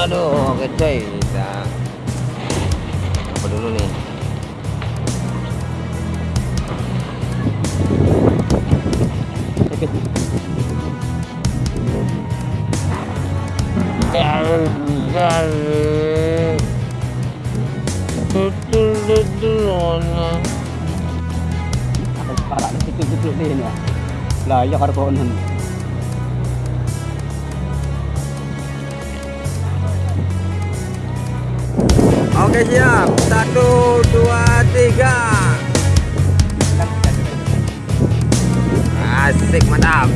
aduh oke coy kita apa dulu nih Para na situ-situ din ya. Layak karbonan. Oke siap. Satu dua tiga. Asik mantap